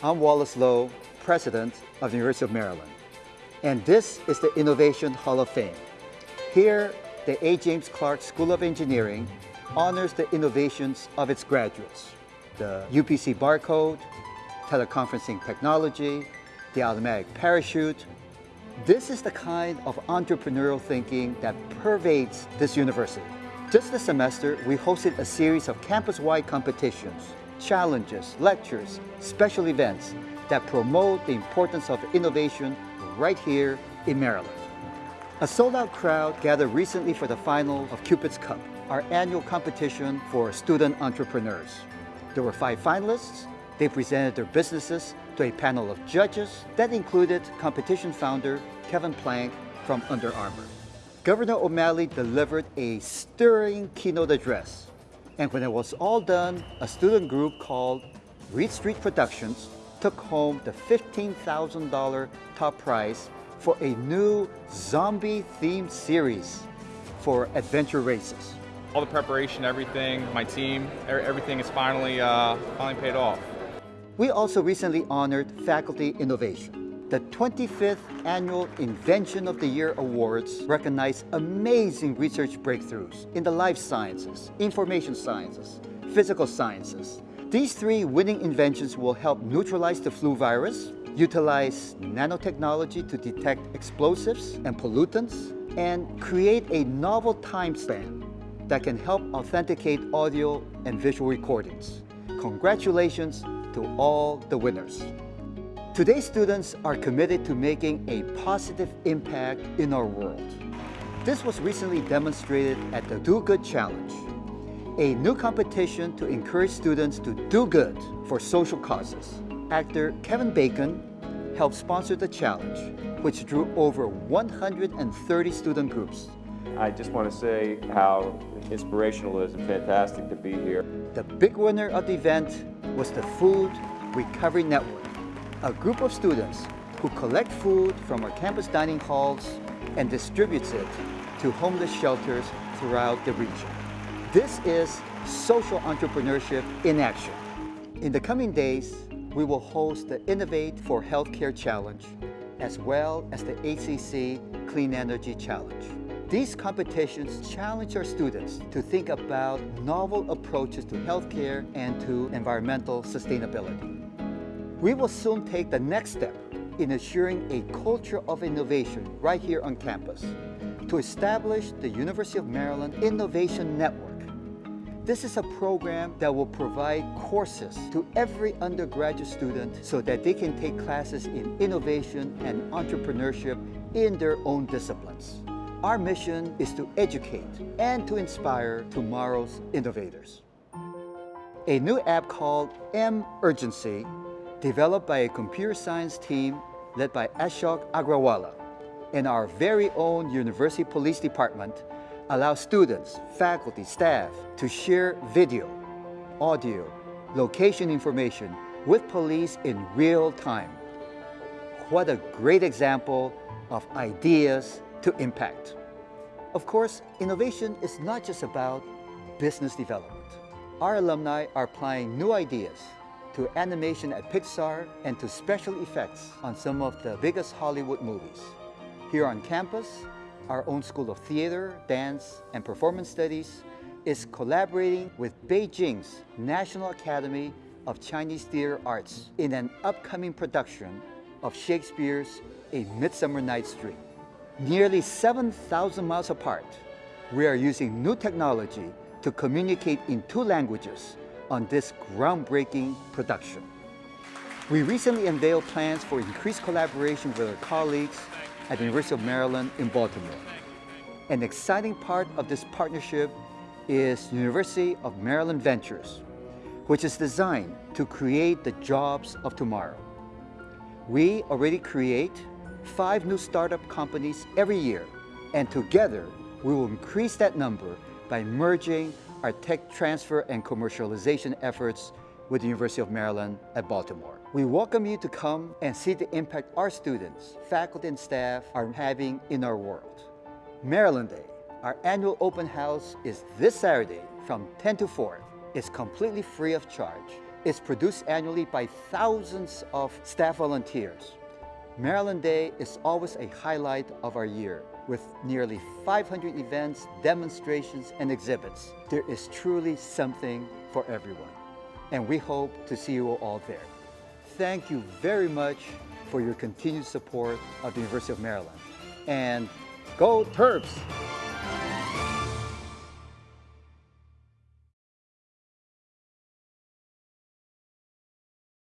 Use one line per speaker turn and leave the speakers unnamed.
I'm Wallace Loh, President of the University of Maryland. And this is the Innovation Hall of Fame. Here, the A. James Clark School of Engineering honors the innovations of its graduates. The UPC barcode, teleconferencing technology, the automatic parachute. This is the kind of entrepreneurial thinking that pervades this university. Just this semester, we hosted a series of campus-wide competitions, challenges, lectures, special events that promote the importance of innovation right here in Maryland. A sold-out crowd gathered recently for the final of Cupid's Cup, our annual competition for student entrepreneurs. There were five finalists. They presented their businesses to a panel of judges that included competition founder Kevin Plank from Under Armour. Governor O'Malley delivered a stirring keynote address. And when it was all done, a student group called Reed Street Productions took home the $15,000 top prize for a new zombie-themed series for adventure races.
All the preparation, everything, my team, everything is finally, uh, finally paid off.
We also recently honored Faculty Innovation. The 25th Annual Invention of the Year Awards recognize amazing research breakthroughs in the life sciences, information sciences, physical sciences. These three winning inventions will help neutralize the flu virus, utilize nanotechnology to detect explosives and pollutants, and create a novel time span that can help authenticate audio and visual recordings. Congratulations to all the winners. Today's students are committed to making a positive impact in our world. This was recently demonstrated at the Do Good Challenge, a new competition to encourage students to do good for social causes. Actor Kevin Bacon helped sponsor the challenge, which drew over 130 student groups.
I just want to say how inspirational it is and fantastic to be here.
The big winner of the event was the Food Recovery Network, a group of students who collect food from our campus dining halls and distributes it to homeless shelters throughout the region. This is social entrepreneurship in action. In the coming days, we will host the Innovate for Healthcare Challenge, as well as the ACC Clean Energy Challenge. These competitions challenge our students to think about novel approaches to healthcare and to environmental sustainability. We will soon take the next step in assuring a culture of innovation right here on campus to establish the University of Maryland Innovation Network. This is a program that will provide courses to every undergraduate student so that they can take classes in innovation and entrepreneurship in their own disciplines. Our mission is to educate and to inspire tomorrow's innovators. A new app called M Urgency developed by a computer science team led by Ashok Agrawala and our very own University Police Department allows students, faculty, staff to share video, audio, location information with police in real time. What a great example of ideas to impact. Of course, innovation is not just about business development. Our alumni are applying new ideas to animation at Pixar and to special effects on some of the biggest Hollywood movies. Here on campus, our own School of Theater, Dance, and Performance Studies is collaborating with Beijing's National Academy of Chinese Theater Arts in an upcoming production of Shakespeare's A Midsummer Night's Dream. Nearly 7,000 miles apart, we are using new technology to communicate in two languages on this groundbreaking production. We recently unveiled plans for increased collaboration with our colleagues at the University of Maryland in Baltimore. An exciting part of this partnership is University of Maryland Ventures, which is designed to create the jobs of tomorrow. We already create five new startup companies every year, and together we will increase that number by merging our tech transfer and commercialization efforts with the University of Maryland at Baltimore. We welcome you to come and see the impact our students, faculty and staff are having in our world. Maryland Day, our annual open house is this Saturday from 10 to 4. It's completely free of charge. It's produced annually by thousands of staff volunteers. Maryland Day is always a highlight of our year with nearly 500 events, demonstrations, and exhibits. There is truly something for everyone, and we hope to see you all there. Thank you very much for your continued support of the University of Maryland. And go Terps!